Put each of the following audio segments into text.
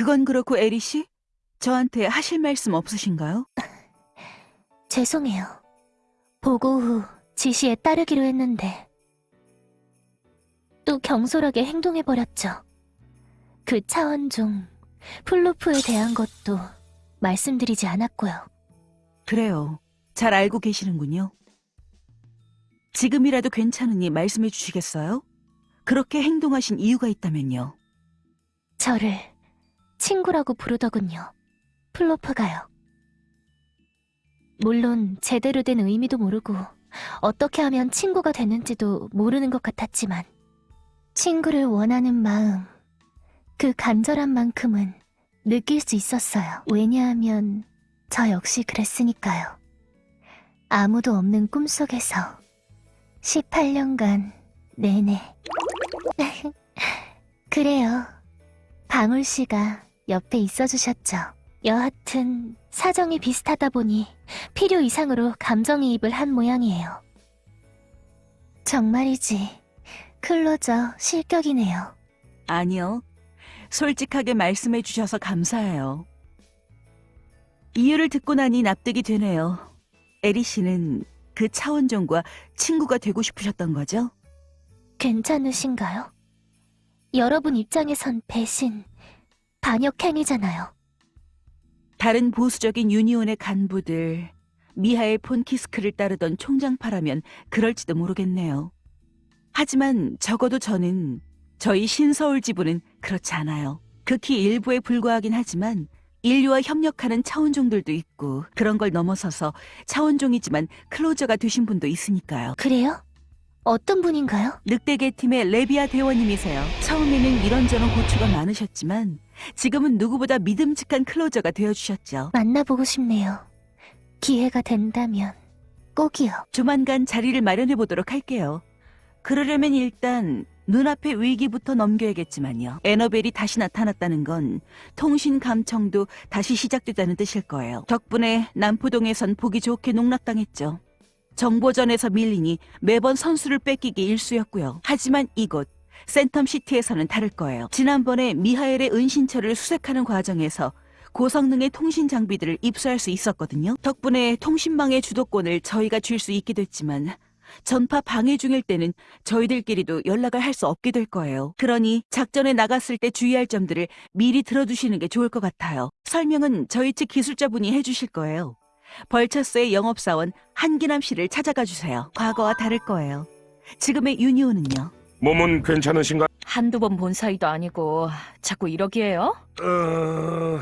그건 그렇고 에리 씨? 저한테 하실 말씀 없으신가요? 죄송해요. 보고 후 지시에 따르기로 했는데 또 경솔하게 행동해버렸죠. 그 차원 중 플로프에 대한 것도 말씀드리지 않았고요. 그래요. 잘 알고 계시는군요. 지금이라도 괜찮으니 말씀해 주시겠어요? 그렇게 행동하신 이유가 있다면요. 저를 친구라고 부르더군요. 플로프가요. 물론 제대로 된 의미도 모르고 어떻게 하면 친구가 되는지도 모르는 것 같았지만 친구를 원하는 마음, 그 간절한 만큼은 느낄 수 있었어요. 왜냐하면 저 역시 그랬으니까요. 아무도 없는 꿈속에서 18년간 내내 그래요. 방울 씨가 옆에 있어 주셨죠. 여하튼 사정이 비슷하다 보니 필요 이상으로 감정이입을 한 모양이에요. 정말이지. 클로저 실격이네요. 아니요. 솔직하게 말씀해 주셔서 감사해요. 이유를 듣고 나니 납득이 되네요. 에리 씨는 그 차원종과 친구가 되고 싶으셨던 거죠? 괜찮으신가요? 여러분 입장에선 배신, 반역행위잖아요. 다른 보수적인 유니온의 간부들, 미하엘 폰 키스크를 따르던 총장파라면 그럴지도 모르겠네요. 하지만 적어도 저는 저희 신서울 지부는 그렇지 않아요. 극히 일부에 불과하긴 하지만 인류와 협력하는 차원종들도 있고 그런 걸 넘어서서 차원종이지만 클로저가 되신 분도 있으니까요. 그래요? 어떤 분인가요? 늑대계 팀의 레비아 대원님이세요. 처음에는 이런저런 고초가 많으셨지만 지금은 누구보다 믿음직한 클로저가 되어주셨죠. 만나보고 싶네요. 기회가 된다면 꼭이요. 조만간 자리를 마련해 보도록 할게요. 그러려면 일단 눈앞의 위기부터 넘겨야겠지만요. 에너벨이 다시 나타났다는 건 통신 감청도 다시 시작됐다는 뜻일 거예요. 덕분에 남포동에선 보기 좋게 농락당했죠. 정보전에서 밀리니 매번 선수를 뺏기기 일쑤였고요. 하지만 이곳 센텀시티에서는 다를 거예요. 지난번에 미하엘의 은신처를 수색하는 과정에서 고성능의 통신 장비들을 입수할 수 있었거든요. 덕분에 통신망의 주도권을 저희가 줄 수 있게 됐지만 전파 방해 중일 때는 저희들끼리도 연락을 할 수 없게 될 거예요. 그러니 작전에 나갔을 때 주의할 점들을 미리 들어두시는 게 좋을 것 같아요. 설명은 저희 측 기술자분이 해주실 거예요. 벌처스의 영업사원 한기남 씨를 찾아가 주세요. 과거와 다를 거예요. 지금의 유니온은요. 몸은 괜찮으신가? 한두 번 본 사이도 아니고 자꾸 이러기에요? 어...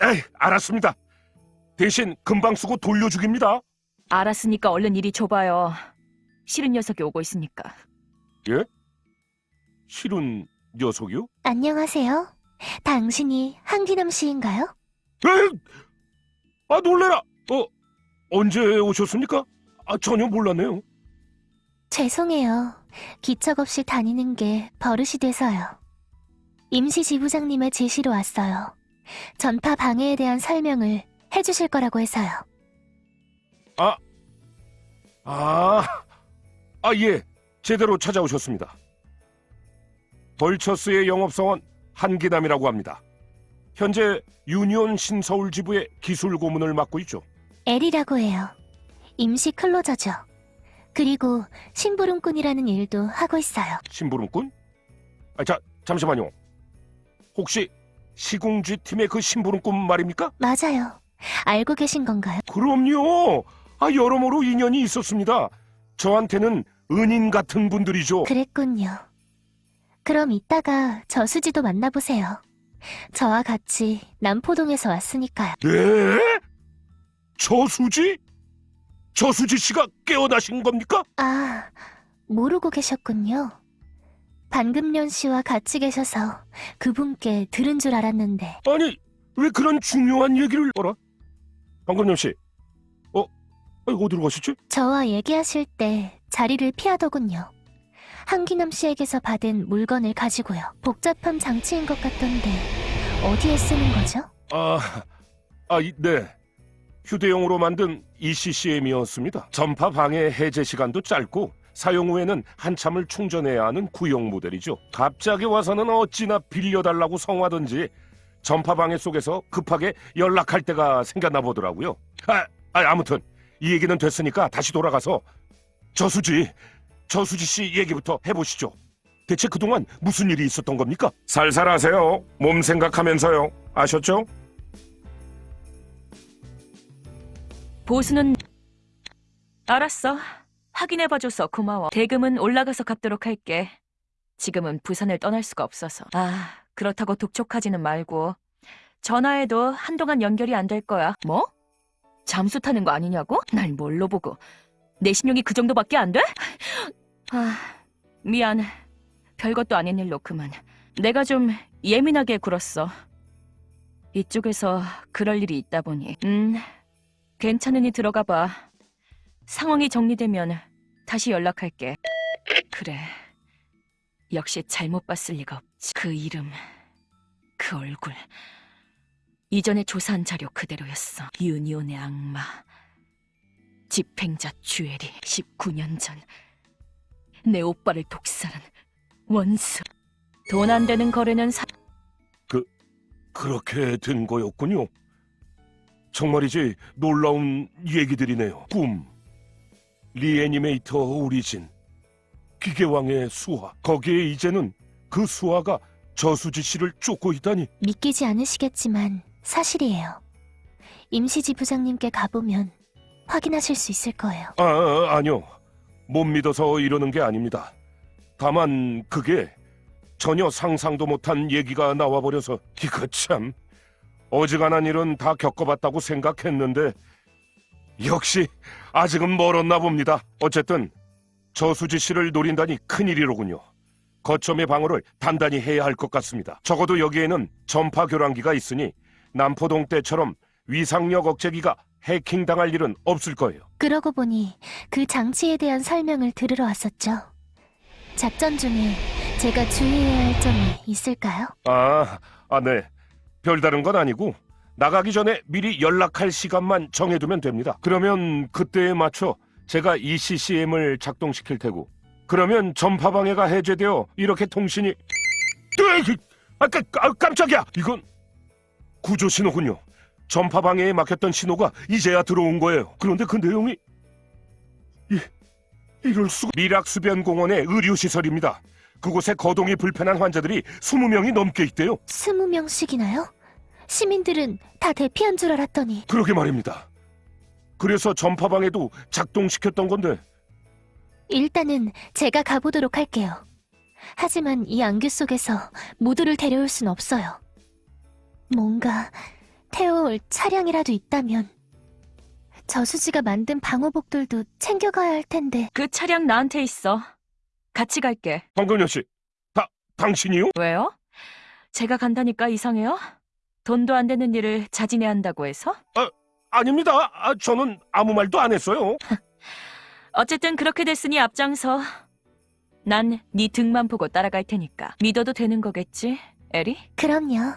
에이, 알았습니다. 대신 금방 쓰고 돌려주깁니다. 알았으니까 얼른 이리 줘봐요. 싫은 녀석이 오고 있으니까. 싫은 녀석이요? 안녕하세요. 당신이 한기남 씨인가요? 에이! 아, 놀래라! 어, 언제 오셨습니까? 아, 전혀 몰랐네요. 죄송해요. 기척 없이 다니는 게 버릇이 돼서요. 임시 지부장님의 지시로 왔어요. 전파 방해에 대한 설명을 해주실 거라고 해서요. 아, 아, 예. 제대로 찾아오셨습니다. 벌처스의 영업사원 한기남이라고 합니다. 현재 유니온 신서울 지부의 기술 고문을 맡고 있죠. 엘이라고 해요. 임시 클로저죠. 그리고 심부름꾼이라는 일도 하고 있어요. 심부름꾼? 아, 자, 잠시만요. 혹시 시궁쥐 팀의 그 심부름꾼 말입니까? 맞아요. 알고 계신 건가요? 그럼요. 아, 여러모로 인연이 있었습니다. 저한테는 은인 같은 분들이죠. 그랬군요. 그럼 이따가 저수지도 만나보세요. 저와 같이 남포동에서 왔으니까요. 네? 저수지? 저수지 씨가 깨어나신 겁니까? 아, 모르고 계셨군요. 방금련 씨와 같이 계셔서 그분께 들은 줄 알았는데 아니, 왜 그런 중요한 얘기를 어라? 방금영 씨. 어? 아니, 어디로 가셨지? 저와 얘기하실 때 자리를 피하더군요. 한기남 씨에게서 받은 물건을 가지고요. 복잡한 장치인 것 같던데 어디에 쓰는 거죠? 아, 아, 이- 네. 휴대용으로 만든 ECCM이었습니다. 전파 방해 해제 시간도 짧고 사용 후에는 한참을 충전해야 하는 구형 모델이죠. 갑자기 와서는 어찌나 빌려달라고 성화든지 전파 방해 속에서 급하게 연락할 때가 생겼나 보더라고요. 아, 아, 아무튼 이 얘기는 됐으니까 다시 돌아가서 저수지, 저수지 씨 얘기부터 해보시죠. 대체 그동안 무슨 일이 있었던 겁니까? 살살 하세요. 몸 생각하면서요. 아셨죠? 보수는 알았어. 확인해봐줘서 고마워. 대금은 올라가서 갚도록 할게. 지금은 부산을 떠날 수가 없어서. 아, 그렇다고 독촉하지는 말고. 전화해도 한동안 연결이 안 될 거야. 뭐? 잠수 타는 거 아니냐고? 날 뭘로 보고. 내 신용이 그 정도밖에 안 돼? 아, 미안. 별것도 아닌 일로 그만. 내가 좀 예민하게 굴었어. 이쪽에서 그럴 일이 있다 보니. 음, 괜찮으니 들어가 봐. 상황이 정리되면 다시 연락할게. 그래. 역시 잘못 봤을 리가 없지. 그 이름, 그 얼굴. 이전에 조사한 자료 그대로였어. 유니온의 악마. 집행자 주엘이 19년 전. 내 오빠를 독살한 원수. 돈 안 되는 거래는 사... 그렇게 된 거였군요. 정말이지 놀라운 얘기들이네요. 꿈, 리애니메이터 오리진, 기계왕의 수화. 거기에 이제는 그 수화가 저수지 씨를 쫓고 있다니. 믿기지 않으시겠지만 사실이에요. 임시지 부장님께 가보면 확인하실 수 있을 거예요. 아, 아, 아니요. 못 믿어서 이러는 게 아닙니다. 다만 그게 전혀 상상도 못한 얘기가 나와버려서 이거 참 어지간한 일은 다 겪어봤다고 생각했는데 역시 아직은 멀었나 봅니다. 어쨌든 저수지 씨를 노린다니 큰일이로군요. 거점의 방어를 단단히 해야 할 것 같습니다. 적어도 여기에는 전파 교란기가 있으니 남포동 때처럼 위상력 억제기가 해킹당할 일은 없을 거예요. 그러고 보니 그 장치에 대한 설명을 들으러 왔었죠. 작전 중에 제가 주의해야 할 점이 있을까요? 아, 아, 네. 별다른 건 아니고 나가기 전에 미리 연락할 시간만 정해두면 됩니다. 그러면 그때에 맞춰 제가 ECCM을 작동시킬 테고 그러면 전파 방해가 해제되어 이렇게 통신이 아, 깜, 아, 깜짝이야! 이건 구조 신호군요. 전파 방해에 막혔던 신호가 이제야 들어온 거예요. 그런데 그 내용이 이, 이럴 수가 미락수변공원의 의료시설입니다. 그곳에 거동이 불편한 환자들이 20명이 넘게 있대요. 스무 명씩이나요? 시민들은 다 대피한 줄 알았더니 그러게 말입니다. 그래서 전파방에도 작동시켰던 건데 일단은 제가 가보도록 할게요. 하지만 이 안개 속에서 모두를 데려올 순 없어요. 뭔가 태워올 차량이라도 있다면 저수지가 만든 방호복들도 챙겨가야 할 텐데 그 차량 나한테 있어. 같이 갈게. 황금여 씨, 다 당신이요? 왜요? 제가 간다니까 이상해요? 돈도 안 되는 일을 자진해야 한다고 해서? 아닙니다. 아, 저는 아무 말도 안 했어요. 어쨌든 그렇게 됐으니 앞장서. 난 네 등만 보고 따라갈 테니까 믿어도 되는 거겠지, 에리? 그럼요.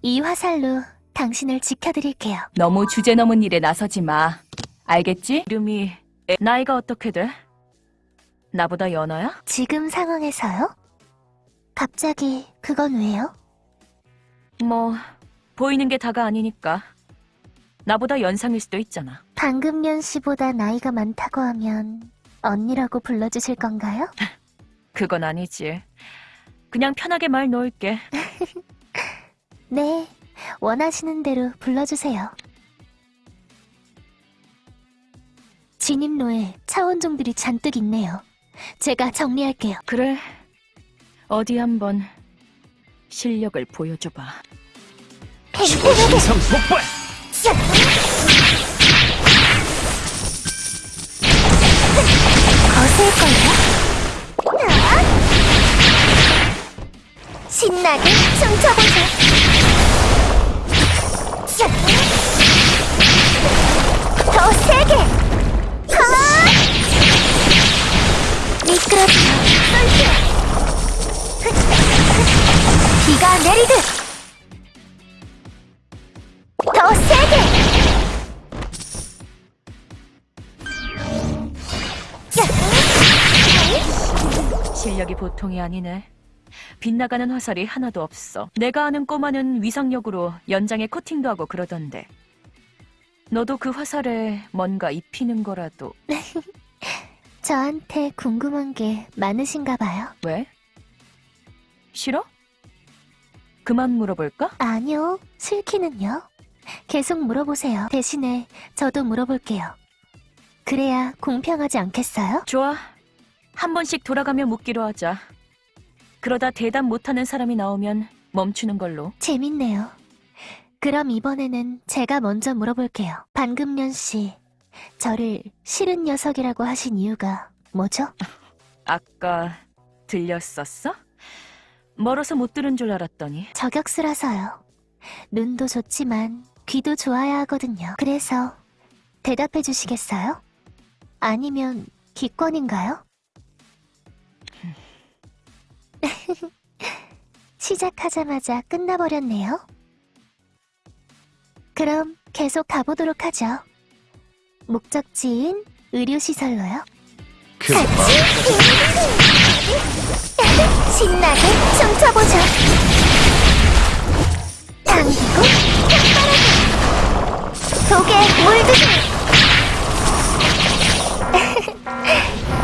이 화살로 당신을 지켜드릴게요. 너무 주제 넘은 일에 나서지 마. 알겠지? 이름이 에- 나이가 어떻게 돼? 나보다 연하야? 지금 상황에서요? 갑자기 그건 왜요? 뭐 보이는 게 다가 아니니까. 나보다 연상일 수도 있잖아. 방금년 씨보다 나이가 많다고 하면 언니라고 불러주실 건가요? 그건 아니지. 그냥 편하게 말 놓을게. 네, 원하시는 대로 불러주세요. 진입로에 차원종들이 잔뜩 있네요. 제가 정리할게요. 그래. 어디 한번 실력을 보여줘봐. 이상 폭발! 거슬걸요? 신나게 춤춰보자. 더 세게. 비가 내리듯. 더 세게. 야! 보통이 아니네. 빗나가는 화살이 하나도 없어. 내가 아는 꼬마는 위상력으로 연장에 코팅도 하고 그러던데. 너도 그 화살에 뭔가 입히는 거라도. 저한테 궁금한 게 많으신가 봐요. 왜? 싫어? 그만 물어볼까? 아니요, 싫기는요. 계속 물어보세요. 대신에 저도 물어볼게요. 그래야 공평하지 않겠어요? 좋아. 한 번씩 돌아가며 묻기로 하자. 그러다 대답 못하는 사람이 나오면 멈추는 걸로. 재밌네요. 그럼 이번에는 제가 먼저 물어볼게요. 반금년 씨, 저를 싫은 녀석이라고 하신 이유가 뭐죠? 아까 들렸었어? 멀어서 못 들은 줄 알았더니. 저격수라서요. 눈도 좋지만 귀도 좋아야 하거든요. 그래서 대답해 주시겠어요? 아니면 기권인가요? 시작하자마자 끝나버렸네요. 그럼 계속 가보도록 하죠. 목적지인 의료시설로요. 신나게 춤춰보죠. 당기고 독에 물드세요.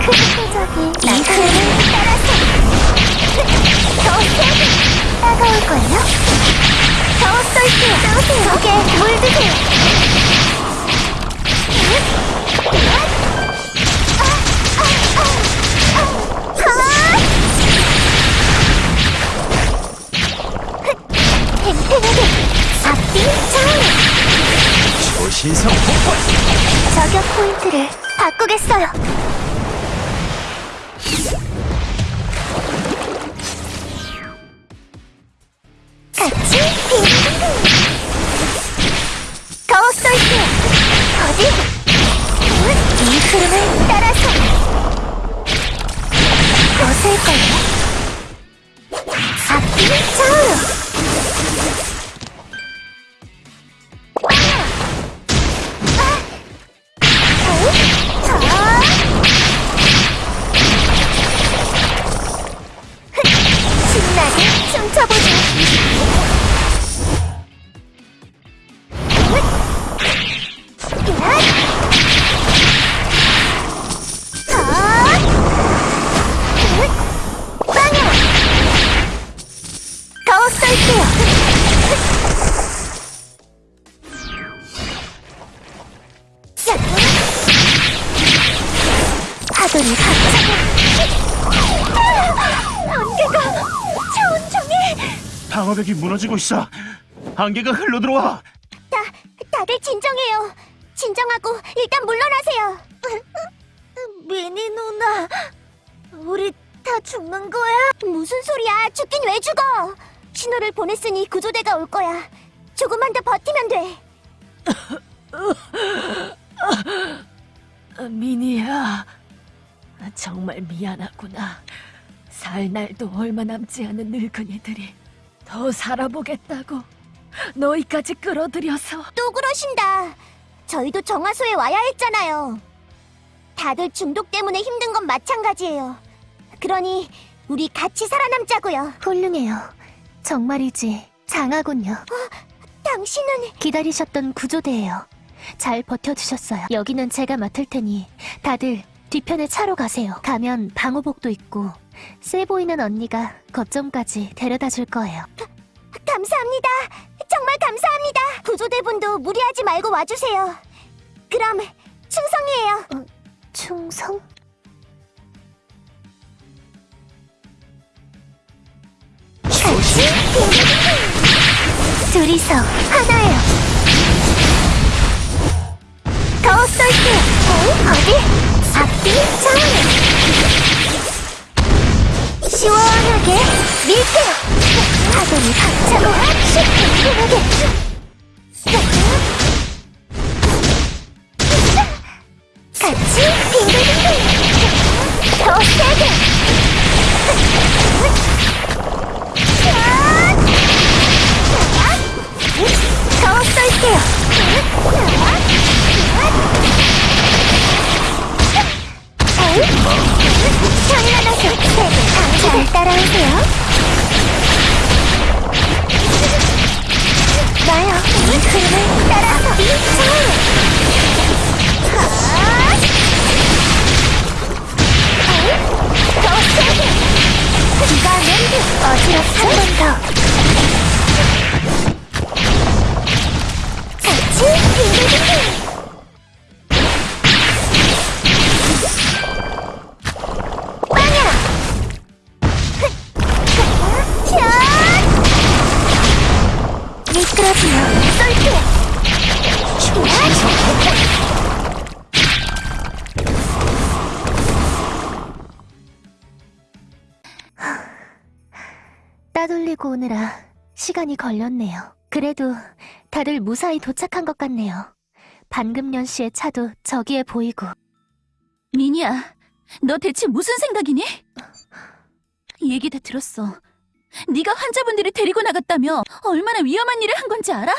크크적이 이 흐름을 따라서 더 세게 따가울걸요? 더 쏠게요. 독에 물드세요. isso? 안개가 차원 종일 방어벽이 무너지고 있어. 안개가 흘러 들어와. 다, 다들 진정해요. 진정하고 일단 물러나세요. 미니 누나 우리 다 죽는 거야? 무슨 소리야? 죽긴 왜 죽어? 신호를 보냈으니 구조대가 올 거야. 조금만 더 버티면 돼. 미니야, 정말 미안하구나. 살 날도 얼마 남지 않은 늙은이들이 더 살아보겠다고 너희까지 끌어들여서. 또 그러신다. 저희도 정화소에 와야 했잖아요. 다들 중독 때문에 힘든 건 마찬가지예요. 그러니 우리 같이 살아남자고요. 훌륭해요. 정말이지. 장하군요. 당신은 기다리셨던 구조대예요. 잘 버텨주셨어요. 여기는 제가 맡을 테니 다들 뒤편에 차로 가세요. 가면 방호복도 있고 세 보이는 언니가 거점까지 데려다 줄 거예요. 감사합니다. 정말 감사합니다. 구조대분도 무리하지 말고 와주세요. 그럼 충성이에요. 충성? 같이 둘이서 하나예요. 더 쏠게요 어디? 앞뒤 좌우 시원하게 밀게요. 파도를 박차고 시원하게 오느라 시간이 걸렸네요. 그래도 다들 무사히 도착한 것 같네요. 반금 연씨의 차도 저기에 보이고. 미니야, 너 대체 무슨 생각이니? 얘기 다 들었어. 네가 환자분들을 데리고 나갔다며 얼마나 위험한 일을 한 건지 알아?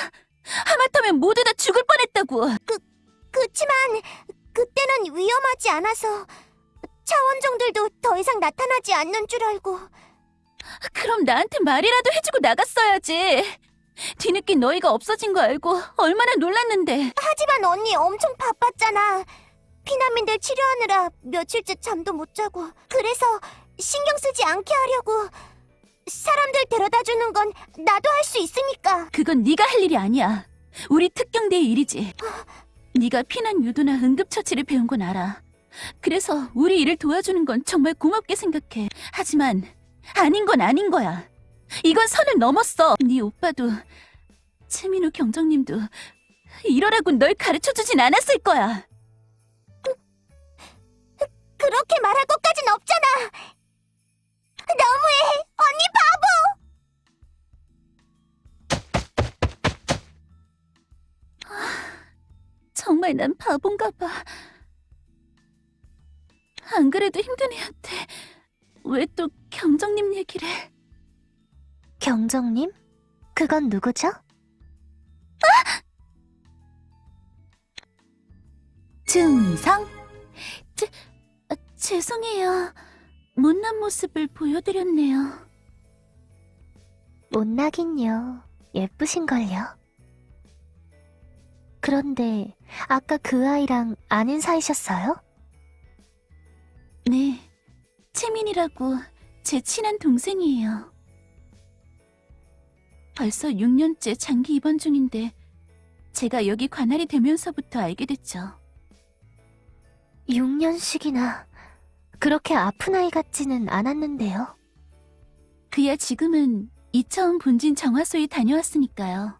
하마터면 모두 다 죽을 뻔했다고. 그치만 그때는 위험하지 않아서 차원종들도 더 이상 나타나지 않는 줄 알고 그럼 나한테 말이라도 해주고 나갔어야지. 뒤늦게 너희가 없어진 거 알고 얼마나 놀랐는데. 하지만 언니 엄청 바빴잖아 피난민들 치료하느라 며칠째 잠도 못 자고 그래서 신경 쓰지 않게 하려고 사람들 데려다 주는 건 나도 할 수 있으니까 그건 네가 할 일이 아니야. 우리 특경대의 일이지. 네가 피난 유도나 응급처치를 배운 건 알아. 그래서 우리 일을 도와주는 건 정말 고맙게 생각해. 하지만 아닌 건 아닌 거야. 이건 선을 넘었어. 네 오빠도 최민우 경정님도 이러라고 널 가르쳐주진 않았을 거야. 그렇게 말할 것까진 없잖아 너무해 언니 바보 정말 난 바본가 봐. 안 그래도 힘든 애한테 왜 또 경정님 얘기를... 경정님? 그건 누구죠? 증상? 제, 아, 죄송해요. 못난 모습을 보여드렸네요. 못나긴요. 예쁘신걸요. 그런데 아까 그 아이랑 아는 사이셨어요? 네, 채민이라고 제 친한 동생이에요. 벌써 6년째 장기 입원 중인데 제가 여기 관할이 되면서부터 알게 됐죠. 6년씩이나 그렇게 아픈 아이 같지는 않았는데요. 그야 지금은 이차원 본진 정화소에 다녀왔으니까요.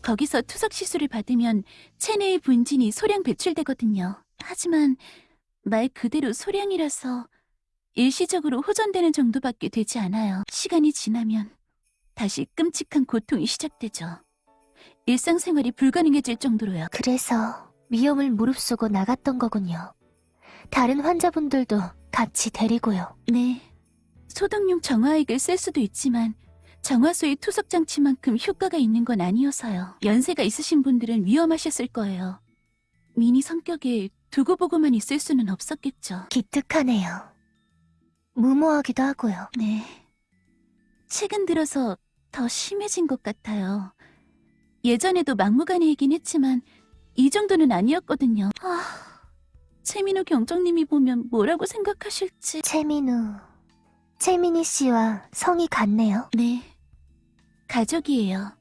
거기서 투석 시술을 받으면 체내의 분진이 소량 배출되거든요. 하지만 말 그대로 소량이라서 일시적으로 호전되는 정도밖에 되지 않아요. 시간이 지나면 다시 끔찍한 고통이 시작되죠. 일상생활이 불가능해질 정도로요. 그래서 위험을 무릅쓰고 나갔던 거군요. 다른 환자분들도 같이 데리고요. 네. 소독용 정화액을 쓸 수도 있지만 정화소의 투석 장치만큼 효과가 있는 건 아니어서요. 연세가 있으신 분들은 위험하셨을 거예요. 미니 성격에 두고 보고만 있을 수는 없었겠죠. 기특하네요. 무모하기도 하고요. 네. 최근 들어서 더 심해진 것 같아요. 예전에도 막무가내이긴 했지만 이 정도는 아니었거든요. 아, 최민우 경정님이 보면 뭐라고 생각하실지. 최민우, 최민희 씨와 성이 같네요. 네. 가족이에요.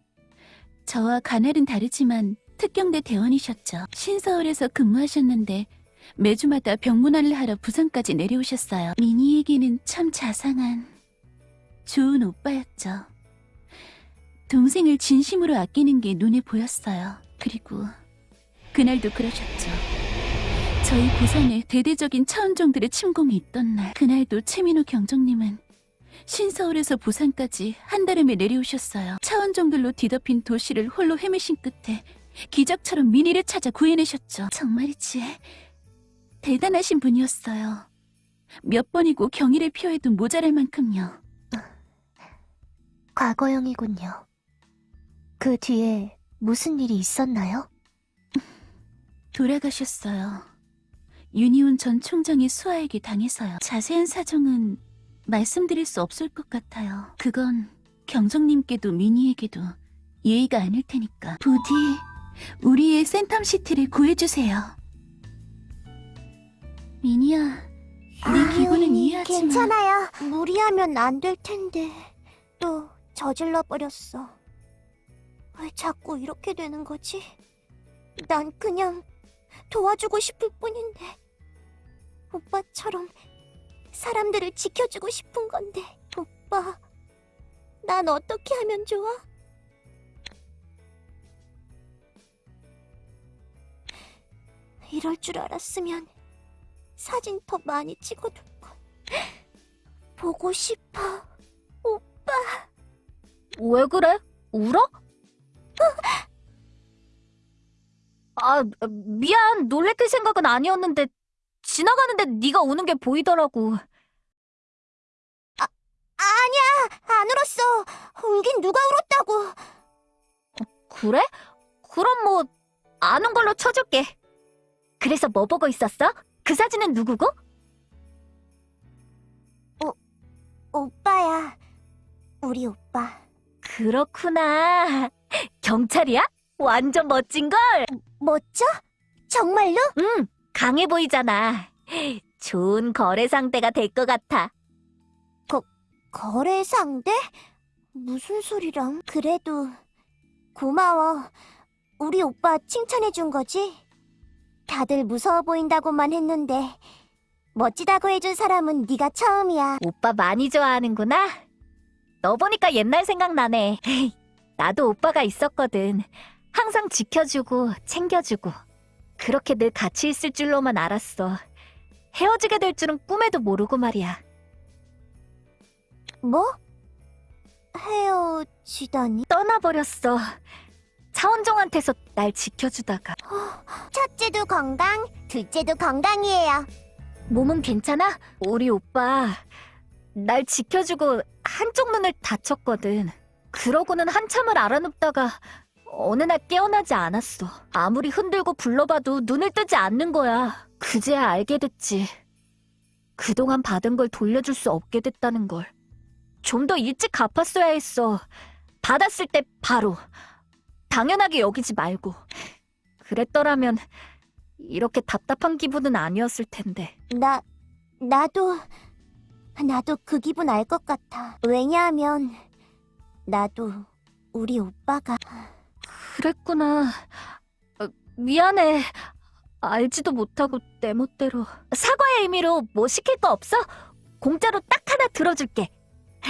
저와 가날은 다르지만 특경대 대원이셨죠. 신서울에서 근무하셨는데 매주마다 병문안을 하러 부산까지 내려오셨어요. 미니에게는 참 자상한 좋은 오빠였죠. 동생을 진심으로 아끼는 게 눈에 보였어요. 그리고 그날도 그러셨죠. 저희 부산에 대대적인 차원종들의 침공이 있던 날 그날도 최민우 경정님은 신서울에서 부산까지 한 달음에 내려오셨어요. 차원종들로 뒤덮인 도시를 홀로 헤매신 끝에 기적처럼 미니를 찾아 구해내셨죠. 정말이지 대단하신 분이었어요. 몇 번이고 경의를 표해도 모자랄 만큼요. 과거형이군요. 그 뒤에 무슨 일이 있었나요? 돌아가셨어요. 윤희훈 전 총장이 수아에게 당해서요. 자세한 사정은 말씀드릴 수 없을 것 같아요. 그건 경정님께도 미니에게도 예의가 아닐 테니까. 부디 우리의 센텀시티를 구해주세요. 미니야, 네 기분은 이해하지만 괜찮아요. 무리하면 안 될 텐데 또 저질러 버렸어. 왜 자꾸 이렇게 되는 거지? 난 그냥 도와주고 싶을 뿐인데 오빠처럼 사람들을 지켜주고 싶은 건데 오빠 난 어떻게 하면 좋아? 이럴 줄 알았으면 사진 더 많이 찍어둘 걸. 보고 싶어. 왜 그래? 울어? 아, 미안. 놀래킬 생각은 아니었는데 지나가는데 네가 우는 게 보이더라고. 아니야, 안 울었어. 울긴 누가 울었다고. 그래? 그럼 뭐 아는 걸로 쳐줄게. 그래서 뭐 보고 있었어? 그 사진은 누구고? 오빠야. 우리 오빠. 그렇구나. 경찰이야? 완전 멋진걸? 멋져? 정말로? 응, 강해 보이잖아. 좋은 거래 상대가 될 것 같아. 거래 상대? 무슨 소리람? 그래도 고마워. 우리 오빠 칭찬해 준 거지? 다들 무서워 보인다고만 했는데 멋지다고 해준 사람은 네가 처음이야. 오빠 많이 좋아하는구나. 너 보니까 옛날 생각나네. 나도 오빠가 있었거든. 항상 지켜주고 챙겨주고 그렇게 늘 같이 있을 줄로만 알았어. 헤어지게 될 줄은 꿈에도 모르고 말이야. 뭐? 헤어지다니? 떠나버렸어. 차원종한테서 날 지켜주다가 첫째도 건강, 둘째도 건강이에요. 몸은 괜찮아? 우리 오빠 날 지켜주고 한쪽 눈을 다쳤거든. 그러고는 한참을 알아눕다가 어느 날 깨어나지 않았어. 아무리 흔들고 불러봐도 눈을 뜨지 않는 거야. 그제야 알게 됐지. 그동안 받은 걸 돌려줄 수 없게 됐다는 걸. 좀 더 일찍 갚았어야 했어. 받았을 때 바로. 당연하게 여기지 말고. 그랬더라면 이렇게 답답한 기분은 아니었을 텐데. 나, 나도, 나도 그 기분 알 것 같아. 왜냐하면, 나도 우리 오빠가 그랬구나. 어, 미안해. 알지도 못하고 내 멋대로. 사과의 의미로 뭐 시킬 거 없어? 공짜로 딱 하나 들어줄게.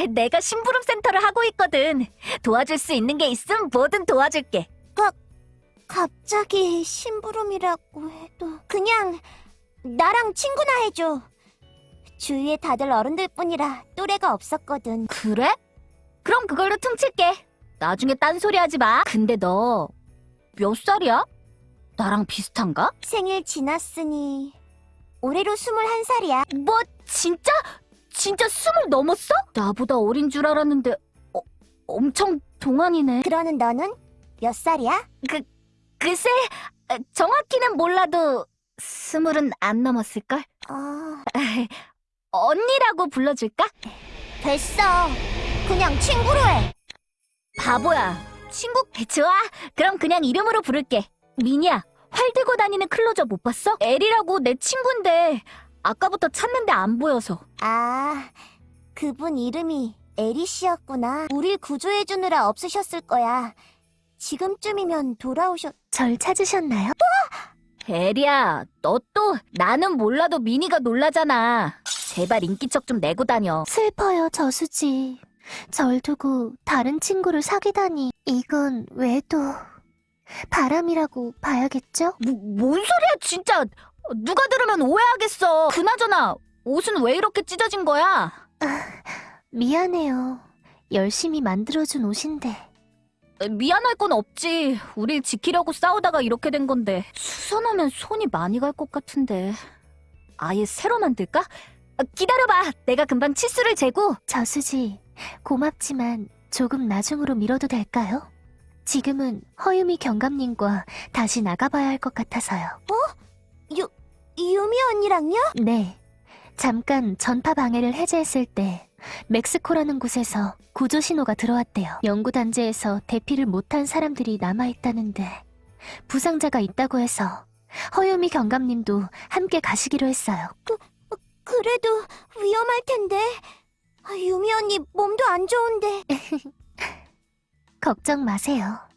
내가 심부름 센터를 하고 있거든. 도와줄 수 있는 게 있음 뭐든 도와줄게. 갑자기 심부름이라고 해도 그냥 나랑 친구나 해줘. 주위에 다들 어른들뿐이라 또래가 없었거든. 그래? 그럼 그걸로 퉁칠게. 나중에 딴소리 하지 마. 근데 너 몇 살이야? 나랑 비슷한가? 생일 지났으니 올해로 21살이야. 뭐 진짜? 진짜 스물 넘었어? 나보다 어린 줄 알았는데 어, 엄청 동안이네. 그러는 너는 몇 살이야? 글쎄 어, 정확히는 몰라도 스물은 안 넘었을걸? 어, 언니라고 불러줄까? 됐어. 그냥 친구로 해. 바보야. 친구? 좋아. 그럼 그냥 이름으로 부를게. 미니야. 활 들고 다니는 클로저 못 봤어? 엘이라고 내 친구인데 아까부터 찾는데 안 보여서. 아, 그분 이름이 에리 씨였구나. 우릴 구조해주느라 없으셨을 거야. 지금쯤이면 돌아오셨... 절 찾으셨나요? 엘이야, 너 또 나는 몰라도 미니가 놀라잖아. 제발 인기척 좀 내고 다녀. 슬퍼요, 저수지. 절 두고 다른 친구를 사귀다니. 이건 왜도 바람이라고 봐야겠죠? 뭐, 뭔 소리야, 진짜. 누가 들으면 오해하겠어. 그나저나 옷은 왜 이렇게 찢어진 거야? 미안해요. 열심히 만들어준 옷인데. 미안할 건 없지. 우릴 지키려고 싸우다가 이렇게 된 건데. 수선하면 손이 많이 갈 것 같은데. 아예 새로 만들까? 아, 기다려봐. 내가 금방 치수를 재고. 저수지, 고맙지만 조금 나중으로 미뤄도 될까요? 지금은 허유미 경감님과 다시 나가봐야 할 것 같아서요. 유 미 언니랑요? 네. 잠깐 전파 방해를 해제했을 때 멕시코라는 곳에서 구조 신호가 들어왔대요. 연구단지에서 대피를 못한 사람들이 남아있다는데 부상자가 있다고 해서 허유미 경감님도 함께 가시기로 했어요. 그래도 위험할 텐데. 아, 유미 언니 몸도 안 좋은데. 걱정 마세요.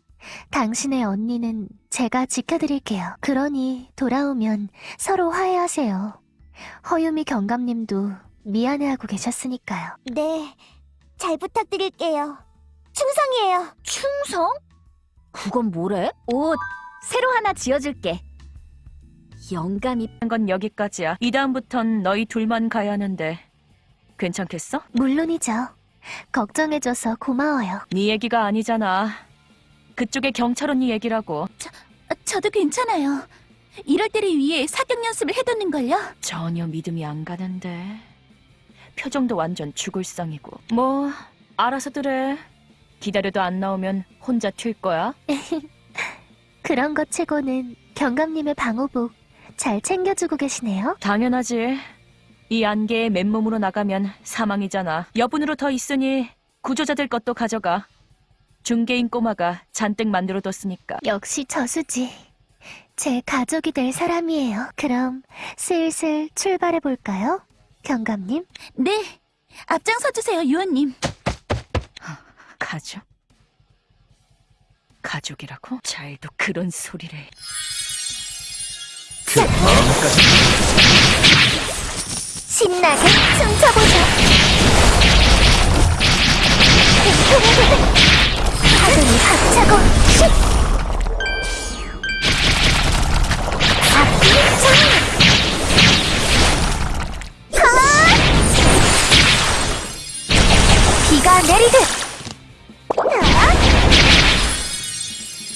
당신의 언니는 제가 지켜드릴게요. 그러니 돌아오면 서로 화해하세요. 허유미 경감님도 미안해하고 계셨으니까요. 네, 잘 부탁드릴게요. 충성이에요. 충성? 그건 뭐래? 옷 새로 하나 지어줄게. 영감이 한건 여기까지야. 이 다음부턴 너희 둘만 가야 하는데 괜찮겠어? 물론이죠. 걱정해줘서 고마워요. 네 얘기가 아니잖아. 그쪽의 경찰 언니 얘기라고. 저도 괜찮아요. 이럴 때를 위해 사격 연습을 해뒀는걸요? 전혀 믿음이 안 가는데. 표정도 완전 죽을 상이고. 뭐 알아서들 해. 기다려도 안 나오면 혼자 튈 거야. 그런 것 치고는 경감님의 방호복 잘 챙겨주고 계시네요. 당연하지. 이 안개에 맨몸으로 나가면 사망이잖아. 여분으로 더 있으니 구조자들 것도 가져가. 중개인 꼬마가 잔뜩 만들어뒀으니까. 역시 저수지. 제 가족이 될 사람이에요. 그럼 슬슬 출발해 볼까요? 경감님? 네. 앞장서주세요, 유언님. 가족? 가족이라고? 잘도 그런 소리를. 신나게 춤춰보자. 파도니 박차고 휙! 장! 비가 내리듯!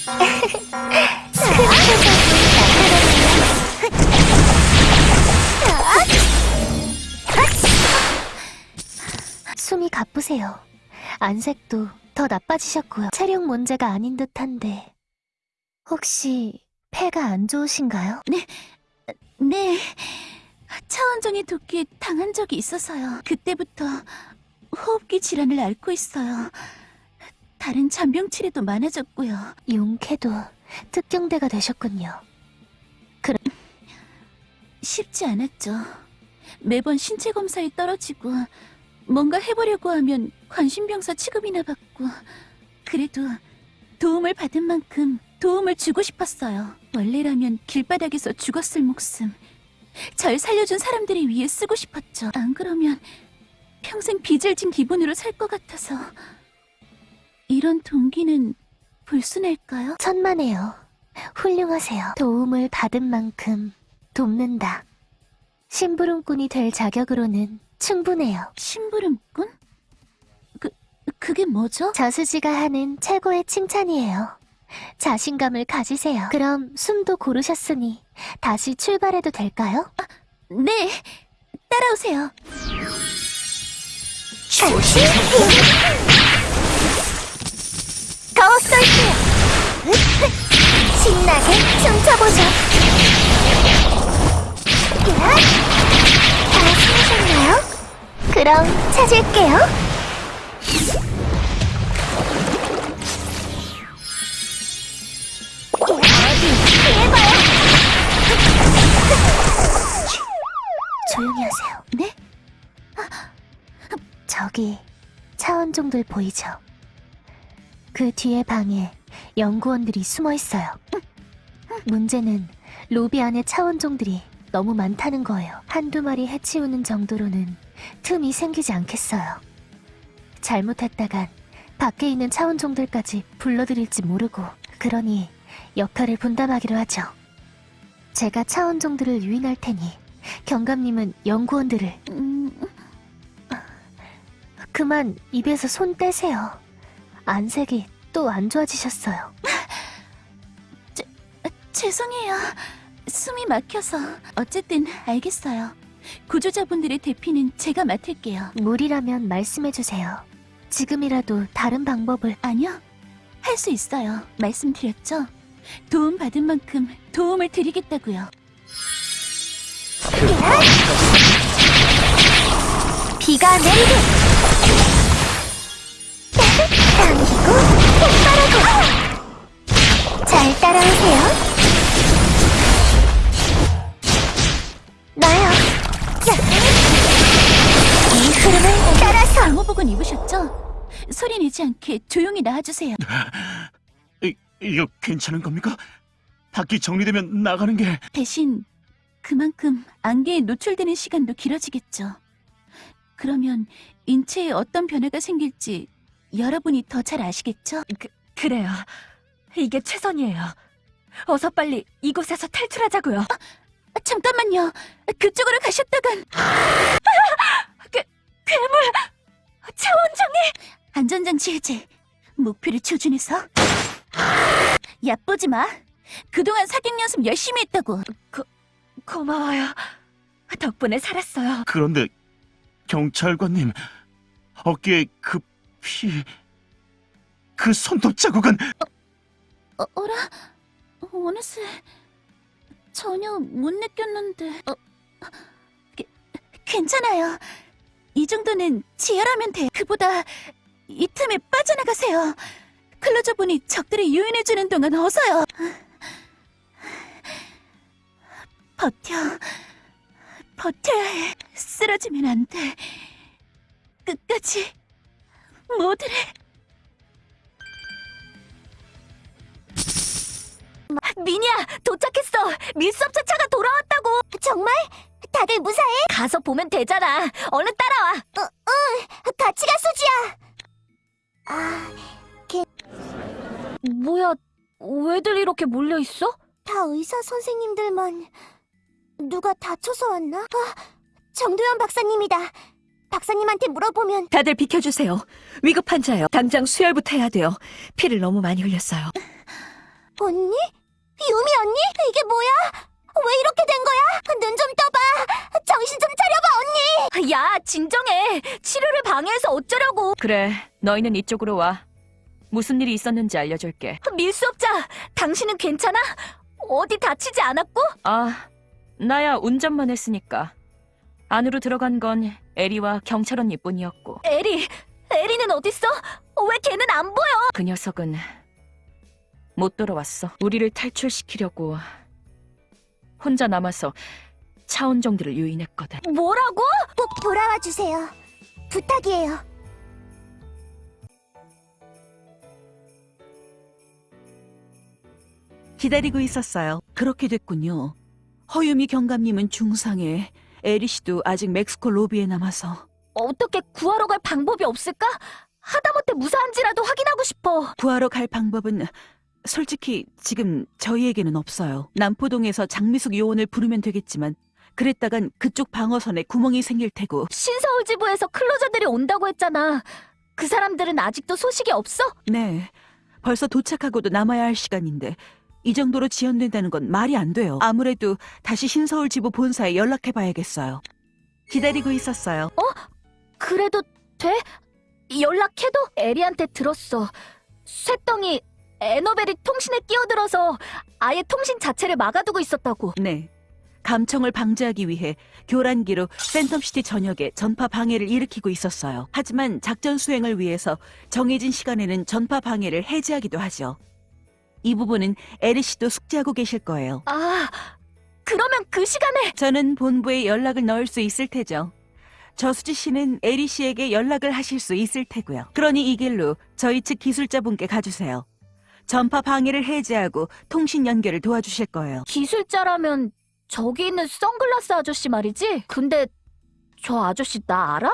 숨이 가쁘세요. 안색도 더 나빠지셨고요. 체력 문제가 아닌 듯한데 혹시 폐가 안 좋으신가요? 네. 차원종의 도끼에 당한 적이 있어서요. 그때부터 호흡기 질환을 앓고 있어요. 다른 잔병 치레도 많아졌고요. 용케도 특경대가 되셨군요. 쉽지 않았죠. 매번 신체 검사에 떨어지고 뭔가 해보려고 하면 관심병사 취급이나 받고 그래도 도움을 받은 만큼 도움을 주고 싶었어요. 원래라면 길바닥에서 죽었을 목숨 절 살려준 사람들을 위해 쓰고 싶었죠. 안 그러면 평생 빚을 진 기분으로 살 것 같아서 이런 동기는 불순할까요? 천만에요. 훌륭하세요. 도움을 받은 만큼 돕는다. 심부름꾼이 될 자격으로는 충분해요. 심부름꾼? 그 그게 뭐죠? 저수지가 하는 최고의 칭찬이에요. 자신감을 가지세요. 그럼 숨도 고르셨으니 다시 출발해도 될까요? 네, 따라오세요. 조심! 더 쏠게요! 신나게 춤춰보자! 야! 다 찾으셨나요? 그럼 찾을게요. 조용히 하세요. 네? 저기 차원종들 보이죠? 그 뒤에 방에 연구원들이 숨어 있어요. 문제는 로비 안에 차원종들이 너무 많다는 거예요. 한두 마리 해치우는 정도로는 틈이 생기지 않겠어요. 잘못했다간 밖에 있는 차원종들까지 불러들일지 모르고 그러니 역할을 분담하기로 하죠. 제가 차원종들을 유인할 테니 경감님은 연구원들을 음, 그만 입에서 손 떼세요. 안색이 또 안 좋아지셨어요. 죄송해요. 숨이 막혀서. 어쨌든 알겠어요. 구조자분들의 대피는 제가 맡을게요. 무리라면 말씀해주세요. 지금이라도 다른 방법을 아니요. 할 수 있어요. 말씀드렸죠? 도움 받은 만큼 도움을 드리겠다고요. 비가 내리듯! 당기고 폭발하고! 잘 따라오세요. 나요. 야! 방호복은 입으셨죠? 소리 내지 않게 조용히 나와주세요. 이, 이거 괜찮은 겁니까? 밖이 정리되면 나가는 게 대신 그만큼 안개에 노출되는 시간도 길어지겠죠. 그러면 인체에 어떤 변화가 생길지 여러분이 더 잘 아시겠죠? 그래요. 이게 최선이에요. 어서 빨리 이곳에서 탈출하자고요. 잠깐만요. 그쪽으로 가셨다간 괴, 괴물 차원장이 안전장치 해제 목표를 조준해서 얕보지 마. 그동안 사격 연습 열심히 했다고. 고마워요. 덕분에 살았어요. 그런데 경찰관님 어깨에 그 피... 그 손톱 자국은 어, 어라? 원에스 전혀 못 느꼈는데. 어, 게- 괜찮아요. 이 정도는 지혈하면 돼. 그보다 이 틈에 빠져나가세요. 클로저분이 적들을 유인해주는 동안 어서요. 버텨. 버텨야 해. 쓰러지면 안 돼. 끝까지 모두를. 미니야, 도착했어. 밀수업차 차가 돌아왔다고. 정말? 다들 무사해? 가서 보면 되잖아. 얼른 따라와. 같이 가, 수지야! 아, 뭐야, 왜들 이렇게 몰려 있어? 다 의사 선생님들만 누가 다쳐서 왔나? 아, 정도현 박사님이다. 박사님한테 물어보면 다들 비켜주세요. 위급 환자요. 당장 수혈부터 해야 돼요. 피를 너무 많이 흘렸어요. 언니? 유미 언니? 이게 뭐야? 왜 이렇게 된 거야? 눈 좀 떠봐. 정신 좀 차려봐, 언니. 야, 진정해. 치료를 방해해서 어쩌려고. 그래, 너희는 이쪽으로 와. 무슨 일이 있었는지 알려줄게. 밀수업자, 당신은 괜찮아? 어디 다치지 않았고? 아, 나야 운전만 했으니까. 안으로 들어간 건 에리와 경찰 언니뿐이었고 에리, 에리는 어딨어? 왜 걔는 안 보여? 그 녀석은 못 돌아왔어. 우리를 탈출시키려고 혼자 남아서 차원정들을 유인했거든. 뭐라고? 꼭 돌아와 주세요. 부탁이에요. 기다리고 있었어요. 그렇게 됐군요. 허유미 경감님은 중상에 에리 씨도 아직 멕시코 로비에 남아서 어떻게 구하러 갈 방법이 없을까? 하다못해 무사한지라도 확인하고 싶어. 구하러 갈 방법은 솔직히 지금 저희에게는 없어요. 남포동에서 장미숙 요원을 부르면 되겠지만 그랬다간 그쪽 방어선에 구멍이 생길 테고 신서울 지부에서 클로저들이 온다고 했잖아. 그 사람들은 아직도 소식이 없어? 네 벌써 도착하고도 남아야 할 시간인데 이 정도로 지연된다는 건 말이 안 돼요. 아무래도 다시 신서울 지부 본사에 연락해 봐야겠어요. 기다리고 있었어요. 그래도 돼? 연락해도? 에리한테 들었어. 쇠덩이 에너벨이 통신에 끼어들어서 아예 통신 자체를 막아두고 있었다고. 네. 감청을 방지하기 위해 교란기로 센텀시티 전역에 전파 방해를 일으키고 있었어요. 하지만 작전 수행을 위해서 정해진 시간에는 전파 방해를 해제하기도 하죠. 이 부분은 에리 씨도 숙지하고 계실 거예요. 아, 그러면 그 시간에 저는 본부에 연락을 넣을 수 있을 테죠. 저수지 씨는 에리 씨에게 연락을 하실 수 있을 테고요. 그러니 이 길로 저희 측 기술자분께 가주세요. 전파 방해를 해제하고 통신 연결을 도와주실 거예요. 기술자라면 저기 있는 선글라스 아저씨 말이지? 근데 저 아저씨 나 알아?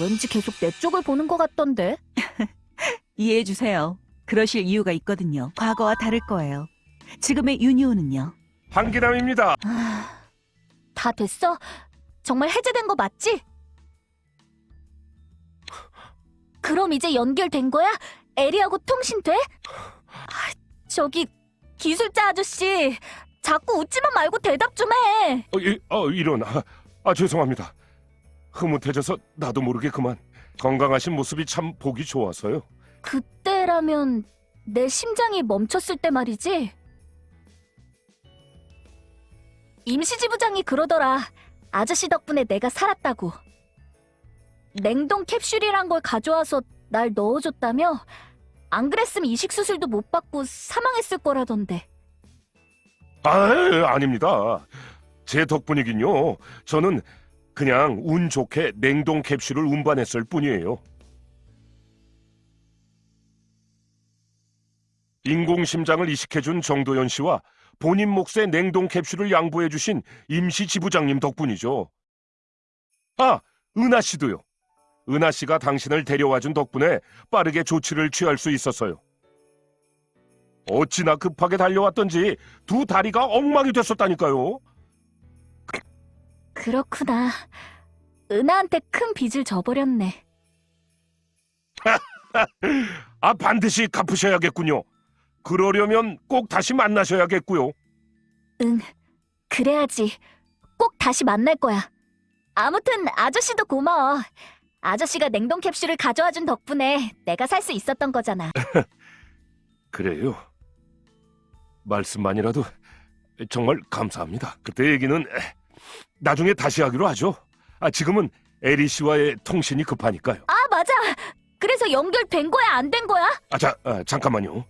왠지 계속 내 쪽을 보는 것 같던데. 이해해 주세요. 그러실 이유가 있거든요. 과거와 다를 거예요. 지금의 유니온은요. 한기남입니다. 아, 다 됐어? 정말 해제된 거 맞지? 그럼 이제 연결된 거야? 에리하고 통신돼? 아, 저기 기술자 아저씨 자꾸 웃지만 말고 대답 좀 해. 어, 이, 어, 이런. 아, 아, 죄송합니다. 흐뭇해져서 나도 모르게 그만. 건강하신 모습이 참 보기 좋아서요. 그때라면 내 심장이 멈췄을 때 말이지. 임시지부장이 그러더라. 아저씨 덕분에 내가 살았다고. 냉동 캡슐이란 걸 가져와서 날 넣어줬다며? 안 그랬으면 이식 수술도 못 받고 사망했을 거라던데. 아, 아닙니다. 제 덕분이긴요. 저는 그냥 운 좋게 냉동 캡슐을 운반했을 뿐이에요. 인공심장을 이식해준 정도연 씨와 본인 몫의 냉동 캡슐을 양보해주신 임시 지부장님 덕분이죠. 아, 은하 씨도요. 은하 씨가 당신을 데려와 준 덕분에 빠르게 조치를 취할 수 있었어요. 어찌나 급하게 달려왔던지 두 다리가 엉망이 됐었다니까요. 그렇구나. 은하한테 큰 빚을 져버렸네. 아, 반드시 갚으셔야겠군요. 그러려면 꼭 다시 만나셔야겠고요. 응, 그래야지. 꼭 다시 만날 거야. 아무튼 아저씨도 고마워. 아저씨가 냉동 캡슐을 가져와 준 덕분에 내가 살 수 있었던 거잖아. 그래요. 말씀만이라도 정말 감사합니다. 그때 얘기는 나중에 다시 하기로 하죠. 아, 지금은 에리 씨와의 통신이 급하니까요. 아, 맞아. 그래서 연결된 거야, 안 된 거야? 아, 자, 아, 잠깐만요.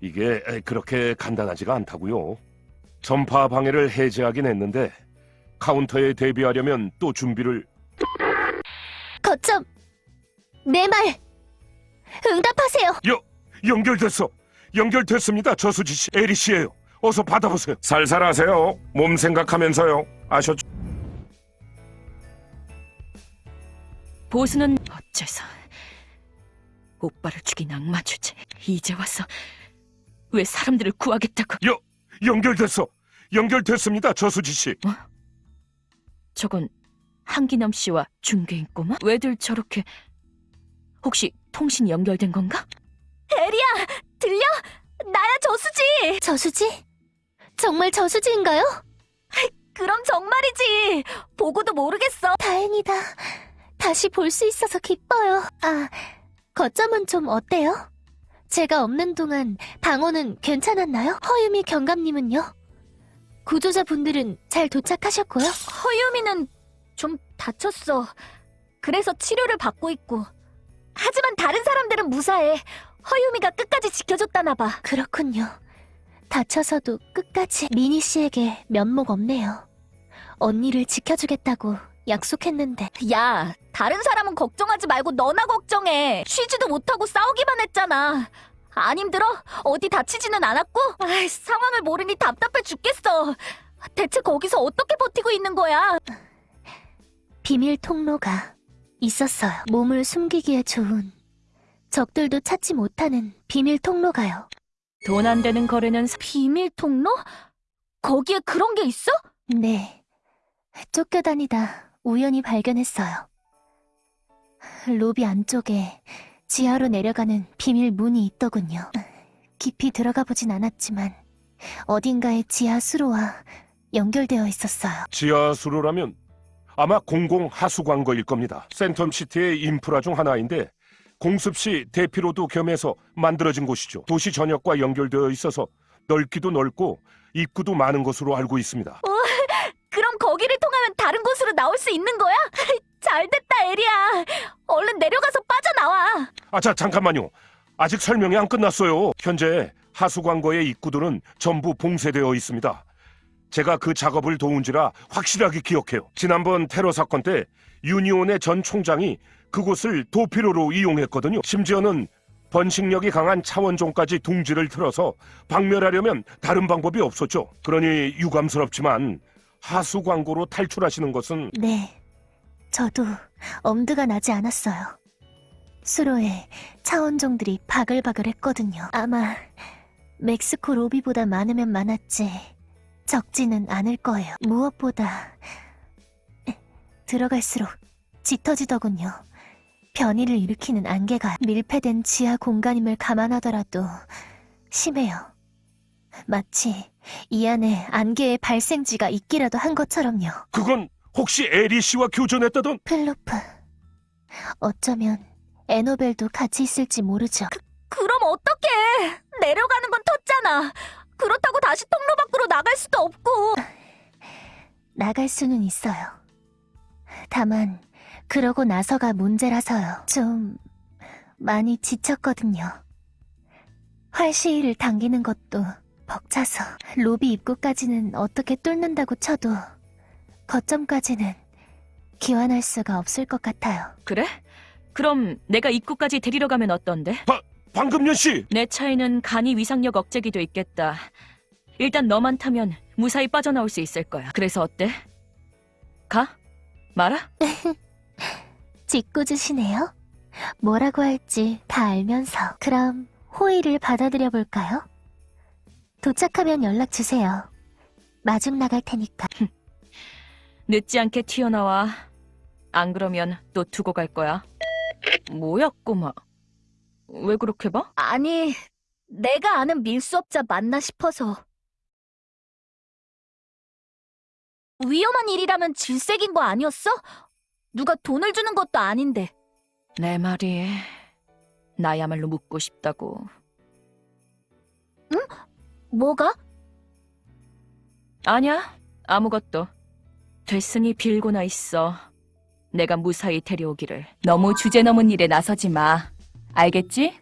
이게 그렇게 간단하지가 않다고요. 전파 방해를 해제하긴 했는데 카운터에 대비하려면 또 준비를 거점! 내 말! 응답하세요! 연결됐어. 연결됐습니다. 저수지 씨, 에리 씨예요. 어서 받아보세요. 살살 하세요. 몸 생각하면서요. 아셨죠? 보수는 어째서 오빠를 죽인 악마 주제 이제 와서 왜 사람들을 구하겠다고 연결됐어. 연결됐습니다. 저수지 씨. 저건 한기남 씨와 중개인 꼬마? 왜들 저렇게 혹시 통신 연결된 건가? 에리야, 들려? 나야 저수지. 저수지? 정말 저수지인가요? 그럼 정말이지. 보고도 모르겠어. 다행이다. 다시 볼 수 있어서 기뻐요. 아, 거점은 좀 어때요? 제가 없는 동안 방어는 괜찮았나요? 허유미 경감님은요? 구조자분들은 잘 도착하셨고요? 허유미는 좀 다쳤어. 그래서 치료를 받고 있고. 하지만 다른 사람들은 무사해. 허유미가 끝까지 지켜줬다나 봐. 그렇군요. 다쳐서도 끝까지 미니 씨에게 면목 없네요. 언니를 지켜주겠다고 약속했는데 야, 다른 사람은 걱정하지 말고 너나 걱정해. 쉬지도 못하고 싸우기만 했잖아. 안 힘들어? 어디 다치지는 않았고? 아이, 상황을 모르니 답답해 죽겠어. 대체 거기서 어떻게 버티고 있는 거야? 비밀 통로가 있었어요. 몸을 숨기기에 좋은 적들도 찾지 못하는 비밀 통로가요. 돈 안 되는 거래는 사- 비밀 통로? 거기에 그런 게 있어? 네. 쫓겨다니다 우연히 발견했어요. 로비 안쪽에 지하로 내려가는 비밀 문이 있더군요. 깊이 들어가 보진 않았지만 어딘가에 지하 수로와 연결되어 있었어요. 지하수로라면 아마 공공 하수 광고일 겁니다. 센텀시티의 인프라 중 하나인데 공습시 대피로도 겸해서 만들어진 곳이죠. 도시 전역과 연결되어 있어서 넓기도 넓고 입구도 많은 것으로 알고 있습니다. 그럼 거기를 통하면 다른 곳으로 나올 수 있는 거야? 잘됐다, 에리야. 얼른 내려가서 빠져나와. 아, 자, 잠깐만요. 아직 설명이 안 끝났어요. 현재 하수 광고의 입구들은 전부 봉쇄되어 있습니다. 제가 그 작업을 도운지라 확실하게 기억해요. 지난번 테러 사건 때 유니온의 전 총장이 그곳을 도피로로 이용했거든요. 심지어는 번식력이 강한 차원종까지 둥지를 틀어서 박멸하려면 다른 방법이 없었죠. 그러니 유감스럽지만 하수 광고로 탈출하시는 것은 네. 저도 엄두가 나지 않았어요. 수로에 차원종들이 바글바글 했거든요. 아마 멕시코 로비보다 많으면 많았지 적지는 않을 거예요. 무엇보다 들어갈수록 짙어지더군요. 변이를 일으키는 안개가 밀폐된 지하 공간임을 감안하더라도 심해요. 마치 이 안에 안개의 발생지가 있기라도 한 것처럼요. 그건 혹시 에리 씨와 교전했다던 플로프. 어쩌면 에노벨도 같이 있을지 모르죠. 그럼 어떡해. 내려가는 건 텄잖아. 그렇다고 다시 통로 밖으로 나갈 수도 없고. 나갈 수는 있어요. 다만 그러고 나서가 문제라서요. 좀 많이 지쳤거든요. 활시위를 당기는 것도 벅차서 로비 입구까지는 어떻게 뚫는다고 쳐도 거점까지는 기원할 수가 없을 것 같아요. 그래? 그럼 내가 입구까지 데리러 가면 어떤데? 방금년 씨내 차에는 간이 위상력 억제기도 있겠다. 일단 너만 타면 무사히 빠져나올 수 있을 거야. 그래서 어때? 가? 말아? 짓궂으시네요. 뭐라고 할지 다 알면서 그럼 호의를 받아들여 볼까요? 도착하면 연락 주세요. 마중 나갈 테니까. 늦지 않게 튀어나와. 안 그러면 또 두고 갈 거야. 뭐야, 꼬마. 왜 그렇게 봐? 아니, 내가 아는 밀수업자 맞나 싶어서. 위험한 일이라면 질색인 거 아니었어? 누가 돈을 주는 것도 아닌데. 내 말이 나야말로 묻고 싶다고. 뭐가? 아냐, 아무것도. 됐으니 빌고나 있어. 내가 무사히 데려오기를. 너무 주제 넘은 일에 나서지 마. 알겠지?